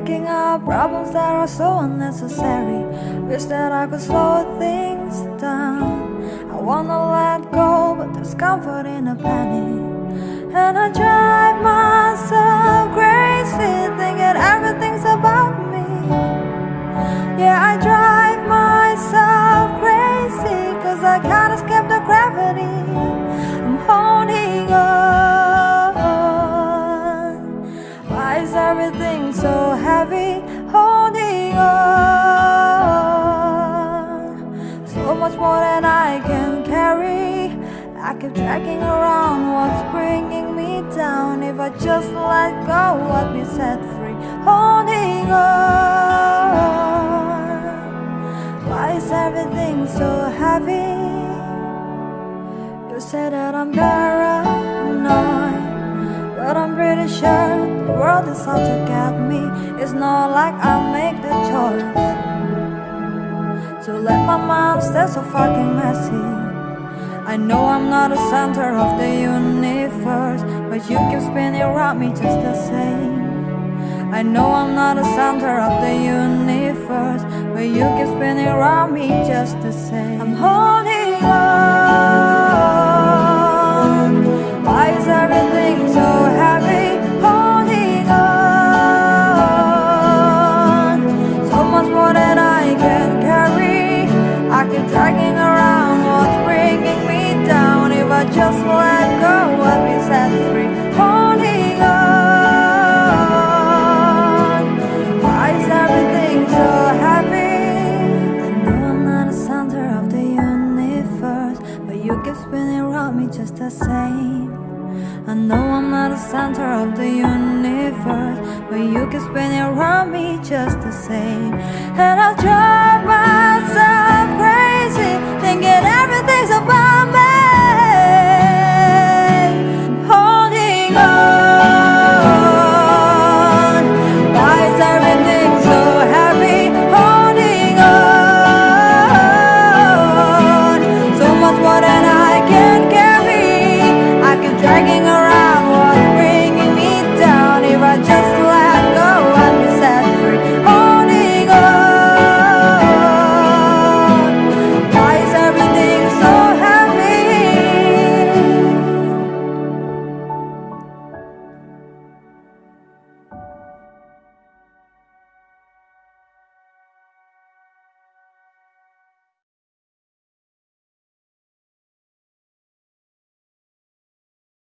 Stacking up problems that are so unnecessary. Wish that I could slow things down. I wanna let go, but there's comfort in a panic. And I drive myself crazy Thinking everything's about me. Yeah, I everything so heavy? Holding on So much more than I can carry I keep dragging around what's bringing me down If I just let go, I'd be set free Holding on Why is everything so heavy? You say that I'm paranoid But I'm pretty sure the world is out to get me. It's not like I make the choice To let my mind stay so fucking messy. I know I'm not the center of the universe But you keep spinning around me just the same. I know I'm not the center of the universe But you keep spinning around me just the same. I'm holding on just the same. I know I'm not the center of the universe But you keep spinning around me just the same. And I'll drive dragging around